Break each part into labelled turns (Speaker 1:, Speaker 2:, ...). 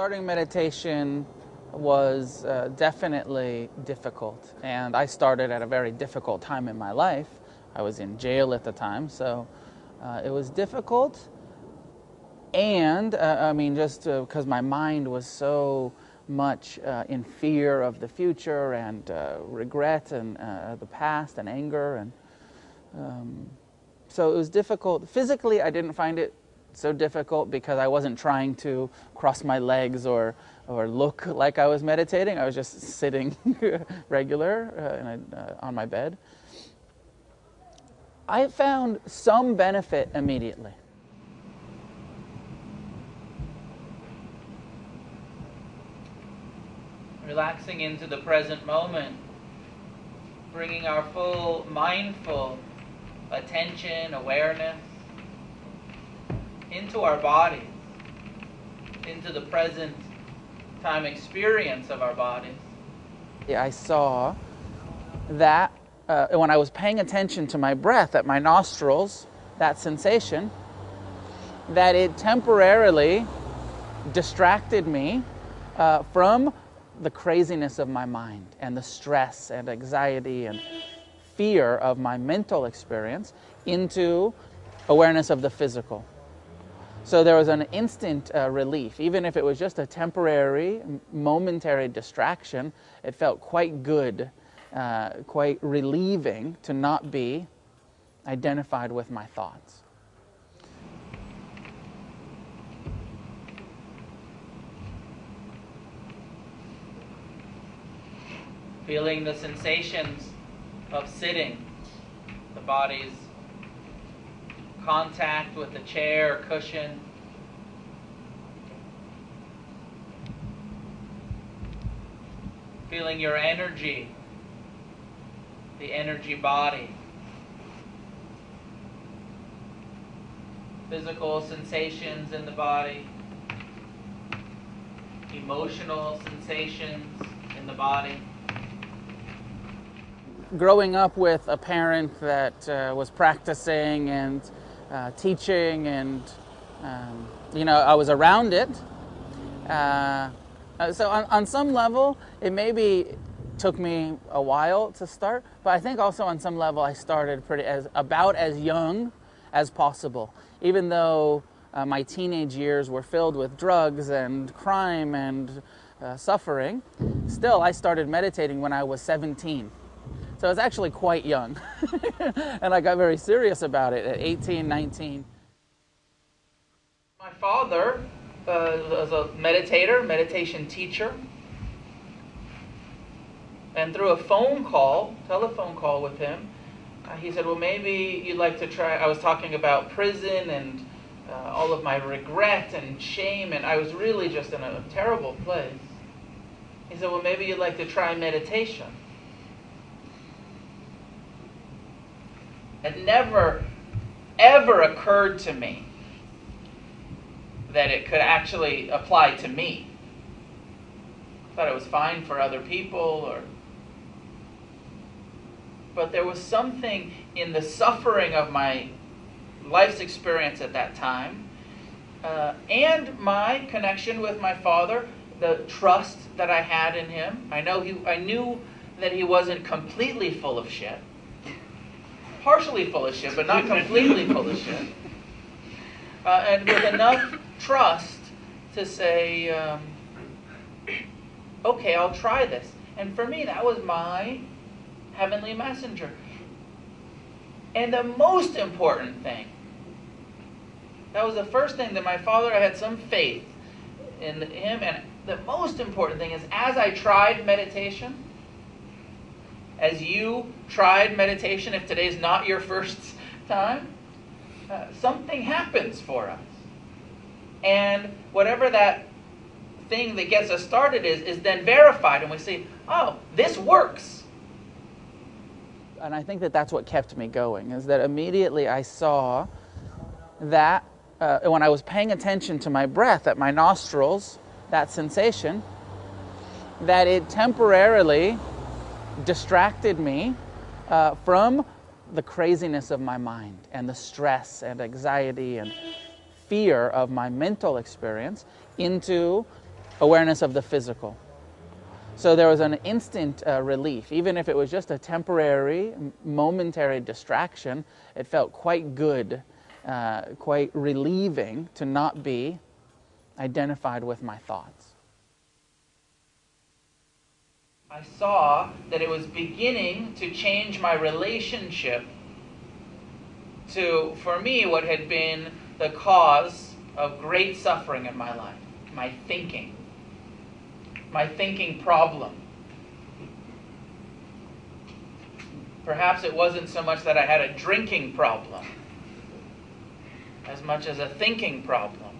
Speaker 1: Starting meditation was uh, definitely difficult, and I started at a very difficult time in my life. I was in jail at the time, so uh, it was difficult. And uh, I mean, just because my mind was so much uh, in fear of the future and uh, regret and uh, the past and anger, and um, so it was difficult. Physically, I didn't find it so difficult because I wasn't trying to cross my legs or, or look like I was meditating. I was just sitting regular uh, uh, on my bed. I found some benefit immediately.
Speaker 2: Relaxing into the present moment, bringing our full mindful attention, awareness into our bodies, into the present time experience of our bodies.
Speaker 1: Yeah, I saw that uh, when I was paying attention to my breath at my nostrils, that sensation, that it temporarily distracted me uh, from the craziness of my mind and the stress and anxiety and fear of my mental experience into awareness of the physical. So there was an instant uh, relief, even if it was just a temporary, momentary distraction. It felt quite good, uh, quite relieving to not be identified with my thoughts.
Speaker 2: Feeling the sensations of sitting, the body's contact with the chair or cushion. Feeling your energy, the energy body. Physical sensations in the body, emotional sensations in the body
Speaker 1: growing up with a parent that uh, was practicing and uh, teaching, and um, you know, I was around it. Uh, uh, so on, on some level, it maybe took me a while to start, but I think also on some level I started pretty as about as young as possible, even though uh, my teenage years were filled with drugs and crime and uh, suffering. Still, I started meditating when I was 17. So I was actually quite young. and I got very serious about it at 18, 19.
Speaker 2: My father uh, was a meditator, meditation teacher. And through a phone call, telephone call with him, uh, he said, Well, maybe you'd like to try. I was talking about prison and uh, all of my regret and shame, and I was really just in a terrible place. He said, Well, maybe you'd like to try meditation. It never, ever occurred to me that it could actually apply to me. I thought it was fine for other people or but there was something in the suffering of my life's experience at that time uh, and my connection with my father the trust that i had in him i know he i knew that he wasn't completely full of shit partially full of shit, but not completely full of shit. Uh, and with enough trust to say, um, okay, I'll try this. And for me, that was my heavenly messenger. And the most important thing, that was the first thing that my father, I had some faith in him. And the most important thing is, as I tried meditation, as you tried meditation, if today's not your first time, uh, something happens for us. And whatever that thing that gets us started is, is then verified, and we see, oh, this works.
Speaker 1: And I think that that's what kept me going, is that immediately I saw that uh, when I was paying attention to my breath at my nostrils, that sensation, that it temporarily distracted me uh, from the craziness of my mind and the stress and anxiety and fear of my mental experience into
Speaker 3: awareness of the physical. So there was an instant uh, relief, even if it was just a temporary, momentary distraction. It felt quite good, uh, quite relieving to not be identified with my thoughts.
Speaker 1: I saw that it was beginning to change my relationship to, for me, what had been the cause of great suffering in my life my thinking, my thinking problem. Perhaps it wasn't so much that I had a drinking problem as much as a thinking problem.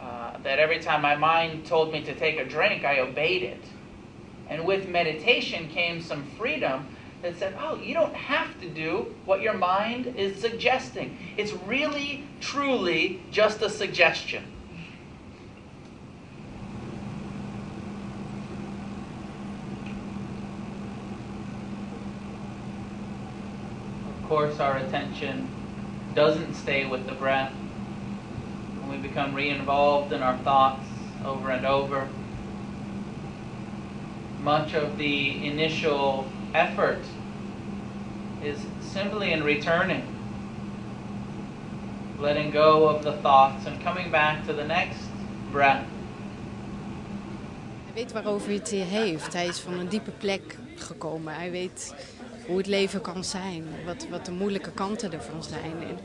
Speaker 1: Uh, that every time my mind told me to take a drink, I obeyed it. And with meditation came some freedom that said, oh, you don't have to do what your mind is suggesting. It's really, truly just a suggestion. Of course, our attention doesn't stay with the breath. When we become re involved in our thoughts over and over, much of the initial effort is simply in returning, letting go of the thoughts and coming back to the next breath.
Speaker 4: Hij weet waarover hij het heeft. Hij is van een diepe plek gekomen. Hij weet hoe het leven kan zijn, wat, wat de moeilijke kanten ervan zijn. En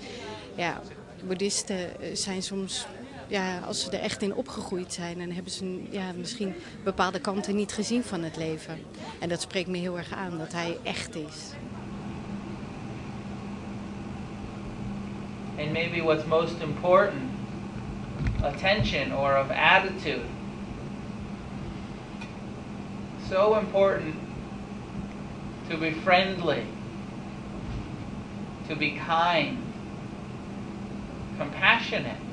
Speaker 4: ja, boeddhisten zijn soms ja, als ze er echt in opgegroeid zijn, dan hebben ze ja, misschien bepaalde kanten niet gezien van het leven. En dat spreekt me heel erg aan, dat hij echt is.
Speaker 1: And maybe what's most important, attention or of attitude. So important to be friendly, to be kind, compassionate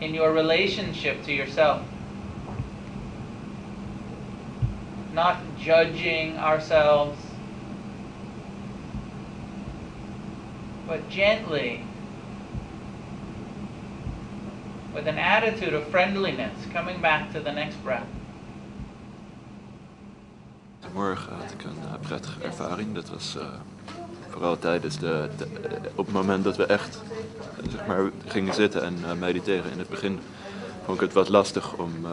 Speaker 1: in your relationship to yourself. Not judging ourselves, but gently, with an attitude of friendliness, coming back to the next breath.
Speaker 5: Morgen had ik een uh, prettige ervaring. Dat was uh, vooral tijdens de, de, op het moment dat we echt zeg maar, gingen zitten en uh, mediteren. In het begin vond ik het wat lastig om, uh,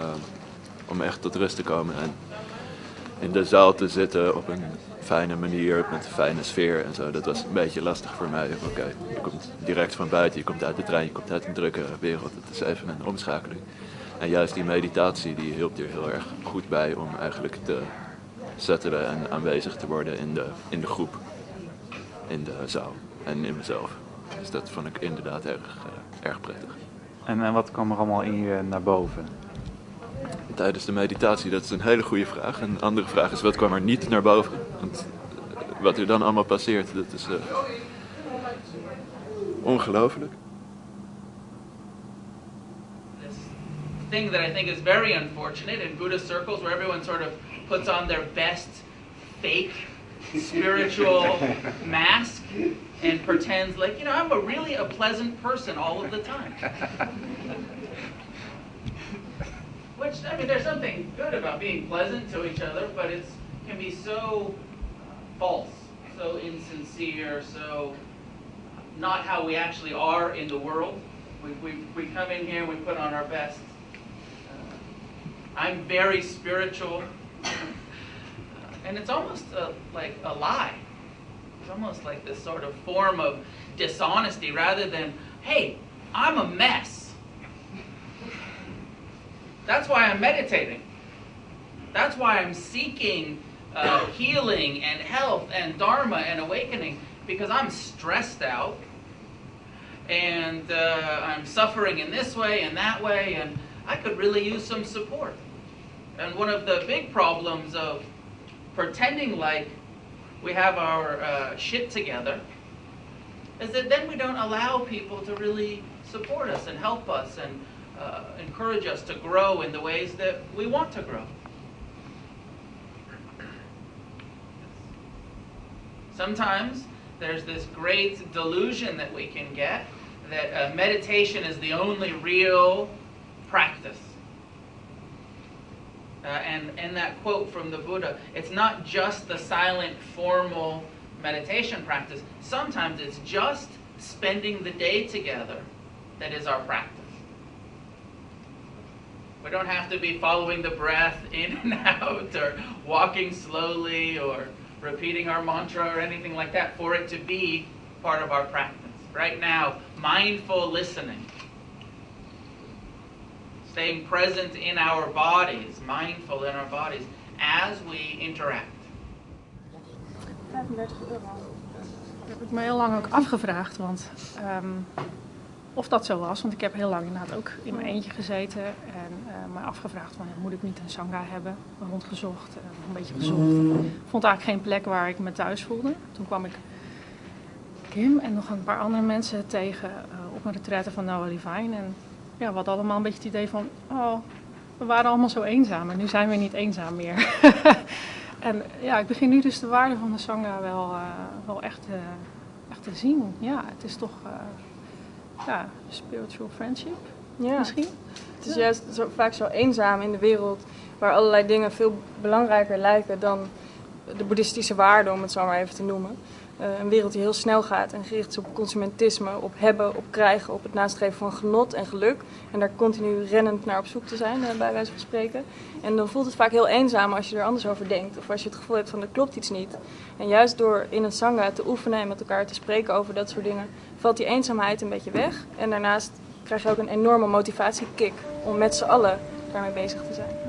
Speaker 5: om echt tot rust te komen. En in de zaal te zitten op een fijne manier, met een fijne sfeer en zo. Dat was een beetje lastig voor mij. Oké, je komt direct van buiten, je komt uit de trein, je komt uit een drukke wereld. Het is even een omschakeling. En juist die meditatie die hielp er heel erg goed bij om eigenlijk te settelen en aanwezig te worden in de, in de groep, in de zaal en in mezelf. Dus dat vond ik inderdaad erg, uh, erg prettig.
Speaker 6: En, en wat kwam er allemaal in je naar boven?
Speaker 5: Tijdens de meditatie, dat is een hele goede vraag. En een andere vraag is, wat kwam er niet naar boven? Want wat er dan allemaal passeert, dat is uh, ongelooflijk.
Speaker 1: thing that I think is very unfortunate in Buddhist circles where everyone sort of puts on their best fake spiritual mask and pretends like, you know, I'm a really a pleasant person all of the time. Which, I mean, there's something good about being pleasant to each other, but it can be so false, so insincere, so not how we actually are in the world. We, we, we come in here and we put on our best. Uh, I'm very spiritual. And it's almost a, like a lie. It's almost like this sort of form of dishonesty rather than, hey, I'm a mess. That's why I'm meditating. That's why I'm seeking uh, healing and health and dharma and awakening because I'm stressed out and uh, I'm suffering in this way and that way, and I could really use some support. And one of the big problems of pretending like we have our uh, shit together is that then we don't allow people to really support us and help us and uh, encourage us to grow in the ways that we want to grow. Sometimes there's this great delusion that we can get that uh, meditation is the only real practice. Uh, and that quote from the Buddha, it's not just the silent, formal meditation practice. Sometimes it's just spending the day together that is our practice. We don't have to be following the breath in and out or walking slowly or repeating our mantra or anything like that for it to be part of our practice. Right now, mindful listening, staying present in our bodies, mindful in our bodies as we interact.
Speaker 7: 35 euro. Dat heb ik me heel lang ook afgevraagd, want ehm, of dat zo was. Want ik heb heel lang inderdaad ook in mijn eentje gezeten en eh me afgevraagd van moet ik niet een sangha hebben? Rondgezocht, eh, een beetje gezocht. Vond eigenlijk geen plek waar ik me thuis voelde. Toen kwam ik Kim en nog een paar andere mensen tegen eh, op een retraite van Noah Levine. En ja, we hadden allemaal een beetje het idee van, oh, we waren allemaal zo eenzaam en nu zijn we niet eenzaam meer. en ja, ik begin nu dus de waarde van de Sangha wel, eh, wel echt, eh, echt te zien. Ja, het is toch eh, ja, spiritual friendship
Speaker 8: Ja.
Speaker 7: misschien.
Speaker 8: Het is juist zo, vaak zo eenzaam in de wereld waar allerlei dingen veel belangrijker lijken dan de boeddhistische waarden, om het zo maar even te noemen. Eh, een wereld die heel snel gaat en gericht is op consumentisme, op hebben, op krijgen, op het nastreven van genot en geluk. En daar continu rennend naar op zoek te zijn, eh, bij wijze van spreken. En dan voelt het vaak heel eenzaam als je er anders over denkt. Of als je het gevoel hebt van er klopt iets niet. En juist door in een sangha te oefenen en met elkaar te spreken over dat soort dingen, valt die eenzaamheid een beetje weg. En daarnaast krijg je ook een enorme motivatiekick om met z'n allen daarmee bezig te zijn.